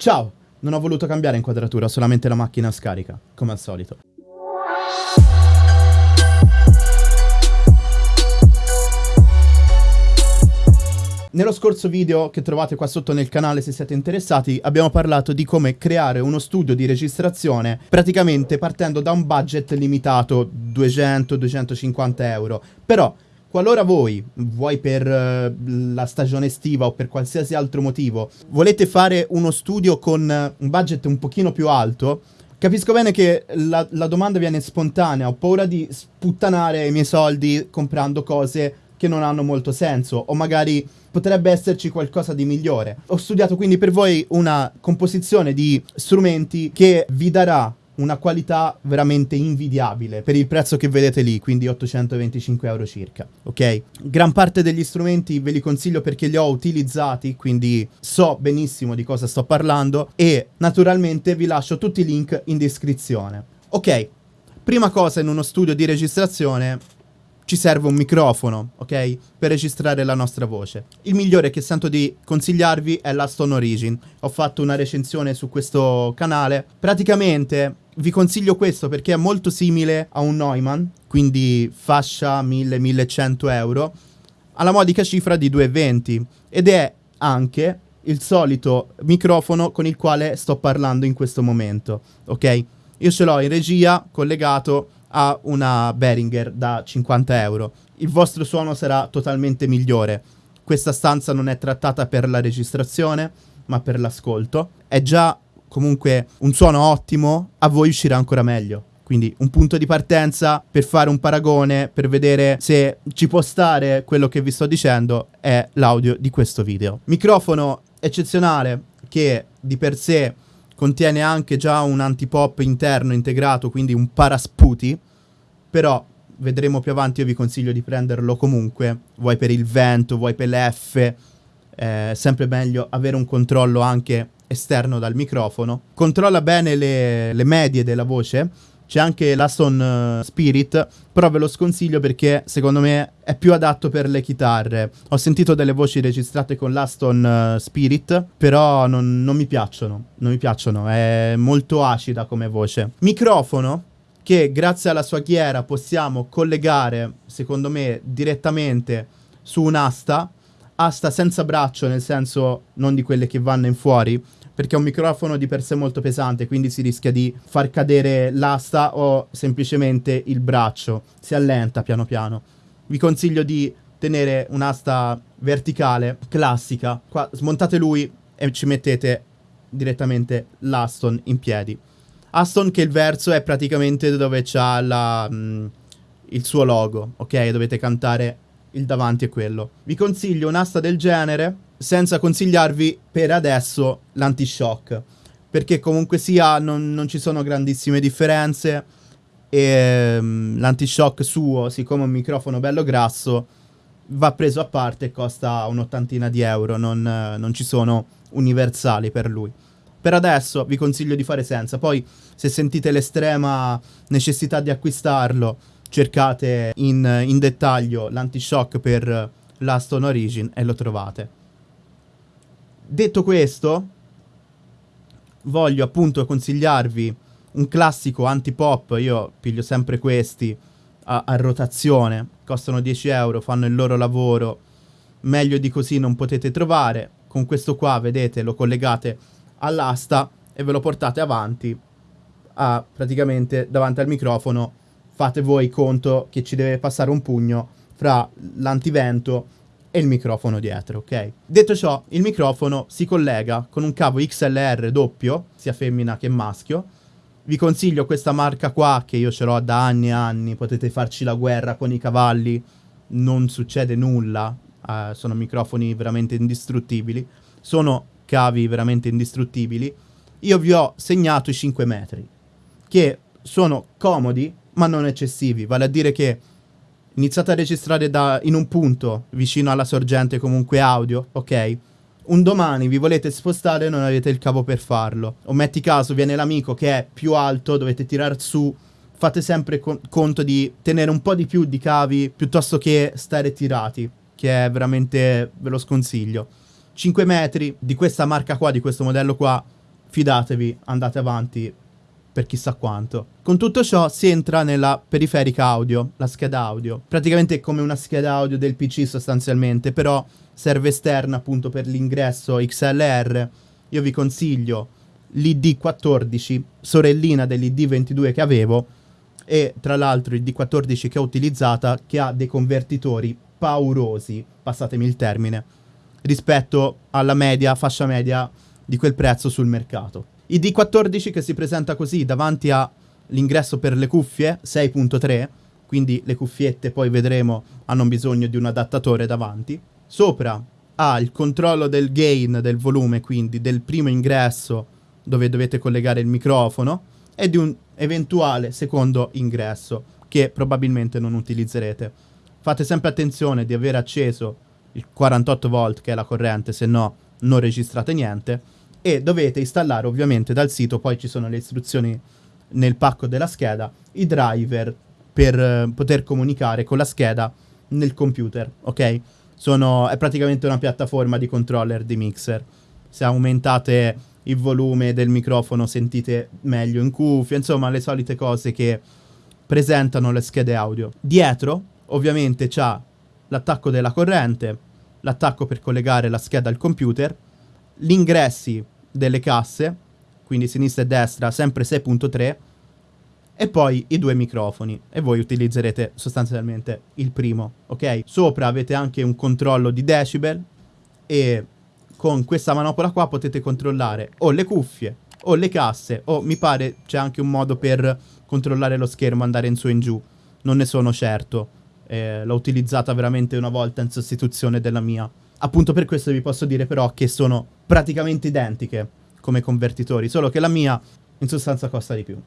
Ciao! Non ho voluto cambiare inquadratura, solamente la macchina scarica, come al solito. Nello scorso video che trovate qua sotto nel canale se siete interessati abbiamo parlato di come creare uno studio di registrazione praticamente partendo da un budget limitato 200-250 euro però qualora voi, vuoi per uh, la stagione estiva o per qualsiasi altro motivo, volete fare uno studio con un budget un pochino più alto Capisco bene che la, la domanda viene spontanea, ho paura di sputtanare i miei soldi comprando cose che non hanno molto senso o magari potrebbe esserci qualcosa di migliore. Ho studiato quindi per voi una composizione di strumenti che vi darà una qualità veramente invidiabile per il prezzo che vedete lì, quindi 825 euro circa, ok? Gran parte degli strumenti ve li consiglio perché li ho utilizzati, quindi so benissimo di cosa sto parlando e naturalmente vi lascio tutti i link in descrizione. Ok, prima cosa in uno studio di registrazione ci serve un microfono, ok? Per registrare la nostra voce. Il migliore che sento di consigliarvi è l'Aston Origin. Ho fatto una recensione su questo canale. Praticamente vi consiglio questo perché è molto simile a un Neumann, quindi fascia 1000-1100 euro, alla modica cifra di 2,20 ed è anche il solito microfono con il quale sto parlando in questo momento, ok? Io ce l'ho in regia collegato a una Behringer da 50 euro. Il vostro suono sarà totalmente migliore. Questa stanza non è trattata per la registrazione, ma per l'ascolto. È già comunque un suono ottimo, a voi uscirà ancora meglio. Quindi un punto di partenza per fare un paragone, per vedere se ci può stare quello che vi sto dicendo, è l'audio di questo video. Microfono eccezionale che di per sé contiene anche già un antipop interno integrato, quindi un parasputi, però vedremo più avanti, io vi consiglio di prenderlo comunque, vuoi per il vento, vuoi per l'F, è sempre meglio avere un controllo anche esterno dal microfono. Controlla bene le, le medie della voce, c'è anche l'Aston uh, Spirit, però ve lo sconsiglio perché secondo me è più adatto per le chitarre. Ho sentito delle voci registrate con l'Aston uh, Spirit, però non, non mi piacciono, non mi piacciono, è molto acida come voce. Microfono, che grazie alla sua ghiera possiamo collegare, secondo me, direttamente su un'asta, asta senza braccio, nel senso non di quelle che vanno in fuori, perché è un microfono di per sé molto pesante, quindi si rischia di far cadere l'asta o semplicemente il braccio, si allenta piano piano. Vi consiglio di tenere un'asta verticale, classica, qua smontate lui e ci mettete direttamente l'Aston in piedi. Aston che il verso è praticamente dove c'ha la, mm, il suo logo, ok? Dovete cantare il davanti è quello. Vi consiglio un'asta del genere senza consigliarvi per adesso l'anti-shock, perché comunque sia non, non, ci sono grandissime differenze e um, l'anti-shock suo, siccome è un microfono bello grasso, va preso a parte e costa un'ottantina di euro, non, non ci sono universali per lui. Per adesso vi consiglio di fare senza, poi se sentite l'estrema necessità di acquistarlo, cercate in, in dettaglio l'anti-shock per l'Aston Origin e lo trovate. Detto questo, voglio appunto consigliarvi un classico anti-pop, io piglio sempre questi a, a, rotazione, costano 10 euro, fanno il loro lavoro, meglio di così non potete trovare, con questo qua vedete lo collegate all'asta e ve lo portate avanti a, praticamente davanti al microfono, fate voi conto che ci deve passare un pugno fra l'antivento e il microfono dietro, ok? Detto ciò, il microfono si collega con un cavo XLR doppio, sia femmina che maschio. Vi consiglio questa marca qua, che io ce l'ho da anni e anni, potete farci la guerra con i cavalli, non succede nulla, uh, sono microfoni veramente indistruttibili, sono cavi veramente indistruttibili. Io vi ho segnato i 5 metri, che sono comodi, ma non eccessivi, vale a dire che iniziate a registrare da, in un punto vicino alla sorgente comunque audio, ok? Un domani vi volete spostare e non avete il cavo per farlo. O metti caso viene l'amico che è più alto, dovete tirare su. Fate sempre con conto di tenere un po' di più di cavi piuttosto che stare tirati, che è veramente, ve lo sconsiglio. 5 metri di questa marca qua, di questo modello qua, fidatevi, andate avanti per chissà quanto. Con tutto ciò si entra nella periferica audio, la scheda audio. Praticamente è come una scheda audio del PC sostanzialmente, però serve esterna appunto per l'ingresso XLR. Io vi consiglio l'ID14, sorellina dell'ID22 che avevo, e tra l'altro il D14 che ho utilizzata che ha dei convertitori paurosi, passatemi il termine, rispetto alla media, fascia media di quel prezzo sul mercato. Il D14 che si presenta così davanti all'ingresso per le cuffie 6.3, quindi le cuffiette poi vedremo hanno bisogno di un adattatore davanti. Sopra ha il controllo del gain del volume, quindi del primo ingresso dove dovete collegare il microfono e di un eventuale secondo ingresso che probabilmente non utilizzerete. Fate sempre attenzione di aver acceso il 48 volt che è la corrente, se no non registrate niente e dovete installare ovviamente dal sito, poi ci sono le istruzioni nel pacco della scheda, i driver per eh, poter comunicare con la scheda nel computer, ok? Sono, è praticamente una piattaforma di controller di mixer. Se aumentate il volume del microfono sentite meglio in cuffia, insomma le solite cose che presentano le schede audio. Dietro ovviamente c'ha l'attacco della corrente, l'attacco per collegare la scheda al computer, gli ingressi delle casse, quindi sinistra e destra, sempre 6.3, e poi i due microfoni e voi utilizzerete sostanzialmente il primo, ok? Sopra avete anche un controllo di decibel e con questa manopola qua potete controllare o le cuffie o le casse o mi pare c'è anche un modo per controllare lo schermo, andare in su e in giù, non ne sono certo. Eh, l'ho utilizzata veramente una volta in sostituzione della mia Appunto per questo vi posso dire però che sono praticamente identiche come convertitori, solo che la mia in sostanza costa di più.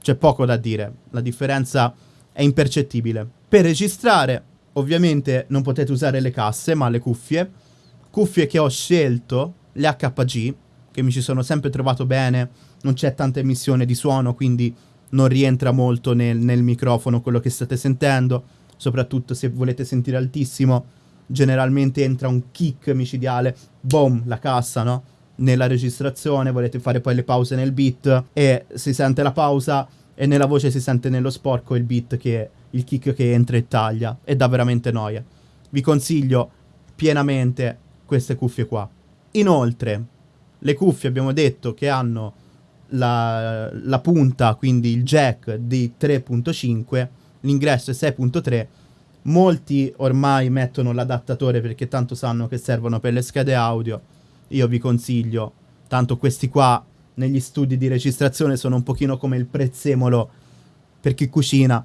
C'è poco da dire, la differenza è impercettibile. Per registrare ovviamente non potete usare le casse ma le cuffie, cuffie che ho scelto, le HPG, che mi ci sono sempre trovato bene, non c'è tanta emissione di suono quindi non rientra molto nel, nel microfono quello che state sentendo, soprattutto se volete sentire altissimo generalmente entra un kick micidiale, boom, la cassa, no? Nella registrazione, volete fare poi le pause nel beat e si sente la pausa e nella voce si sente nello sporco il beat che il kick che entra e taglia e dà veramente noia. Vi consiglio pienamente queste cuffie qua. Inoltre, le cuffie abbiamo detto che hanno la, la punta, quindi il jack di 3.5, l'ingresso è 6.3 Molti ormai mettono l'adattatore perché tanto sanno che servono per le schede audio. Io vi consiglio, tanto questi qua negli studi di registrazione sono un pochino come il prezzemolo per chi cucina,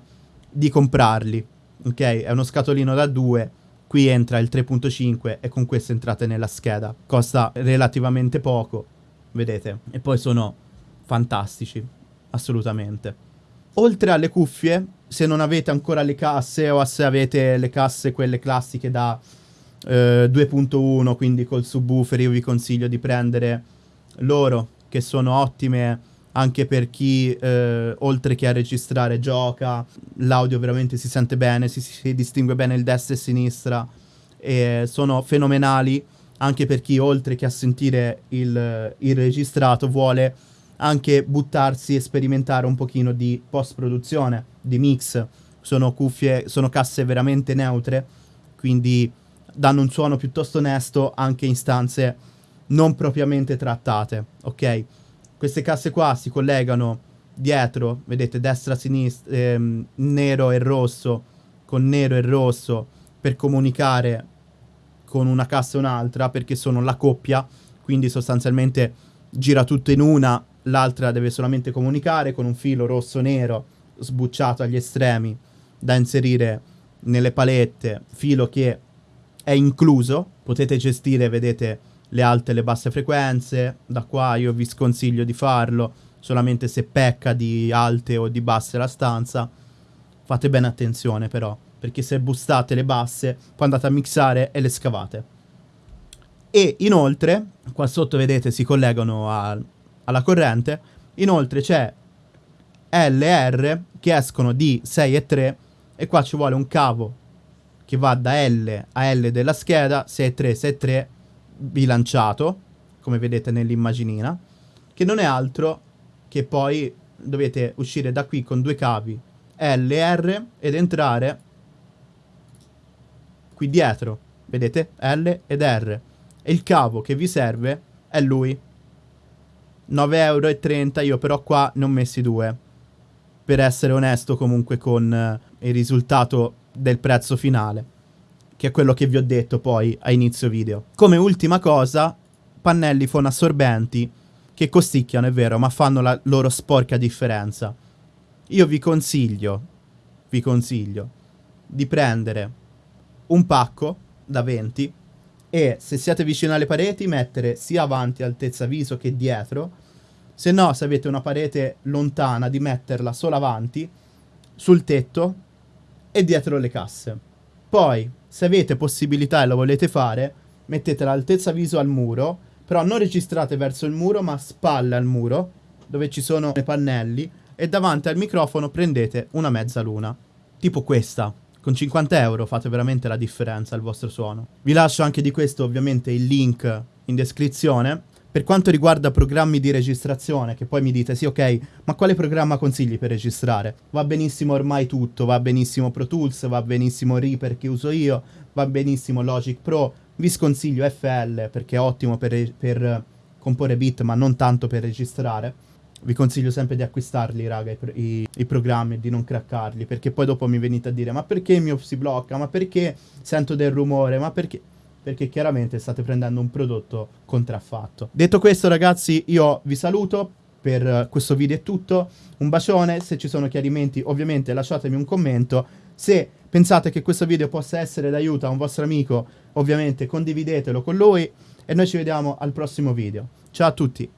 di comprarli. Ok? È uno scatolino da 2, qui entra il 3.5 e con questo entrate nella scheda. Costa relativamente poco, vedete? E poi sono fantastici, assolutamente. Oltre alle cuffie, se non avete ancora le casse o se avete le casse quelle classiche da eh, 2.1, quindi col subwoofer, io vi consiglio di prendere loro, che sono ottime anche per chi, eh, oltre che a registrare, gioca. L'audio veramente si sente bene, si, si distingue bene il destra e sinistra. E sono fenomenali anche per chi, oltre che a sentire il, il registrato, vuole anche buttarsi e sperimentare un pochino di post-produzione, di mix. Sono cuffie, sono casse veramente neutre, quindi danno un suono piuttosto onesto anche in stanze non propriamente trattate, ok? Queste casse qua si collegano dietro, vedete destra, sinistra, ehm, nero e rosso, con nero e rosso, per comunicare con una cassa e un'altra, perché sono la coppia, quindi sostanzialmente gira tutto in una l'altra deve solamente comunicare con un filo rosso-nero sbucciato agli estremi da inserire nelle palette, filo che è incluso, potete gestire, vedete, le alte e le basse frequenze, da qua io vi sconsiglio di farlo, solamente se pecca di alte o di basse la stanza, fate bene attenzione però, perché se bustate le basse, poi andate a mixare e le scavate. E inoltre, qua sotto vedete si collegano a, alla corrente. Inoltre c'è LR che escono di 6 e 3 e qua ci vuole un cavo che va da L a L della scheda 6 e 3 6 e 3 bilanciato come vedete nell'immaginina che non è altro che poi dovete uscire da qui con due cavi L e R ed entrare qui dietro, vedete? L ed R. E il cavo che vi serve è lui. 9,30 euro, io però qua ne ho messi due. Per essere onesto comunque con eh, il risultato del prezzo finale. Che è quello che vi ho detto poi a inizio video. Come ultima cosa, pannelli fonoassorbenti che costicchiano, è vero, ma fanno la loro sporca differenza. Io vi consiglio, vi consiglio di prendere un pacco da 20 e se siete vicino alle pareti mettere sia avanti altezza viso che dietro. Se no se avete una parete lontana di metterla solo avanti sul tetto e dietro le casse. Poi se avete possibilità e lo volete fare mettete l'altezza viso al muro però non registrate verso il muro ma spalle al muro dove ci sono i pannelli e davanti al microfono prendete una mezza luna. Tipo questa con 50 euro fate veramente la differenza al vostro suono. Vi lascio anche di questo ovviamente il link in descrizione. Per quanto riguarda programmi di registrazione, che poi mi dite sì ok, ma quale programma consigli per registrare? Va benissimo ormai tutto, va benissimo Pro Tools, va benissimo Reaper che uso io, va benissimo Logic Pro, vi sconsiglio FL perché è ottimo per, per comporre beat ma non tanto per registrare vi consiglio sempre di acquistarli, raga, i, i, i programmi di non craccarli, perché poi dopo mi venite a dire ma perché il mio si blocca, ma perché sento del rumore, ma perché... Perché chiaramente state prendendo un prodotto contraffatto. Detto questo ragazzi, io vi saluto, per questo video è tutto, un bacione, se ci sono chiarimenti ovviamente lasciatemi un commento, se pensate che questo video possa essere d'aiuto a un vostro amico, ovviamente condividetelo con lui e noi ci vediamo al prossimo video. Ciao a tutti!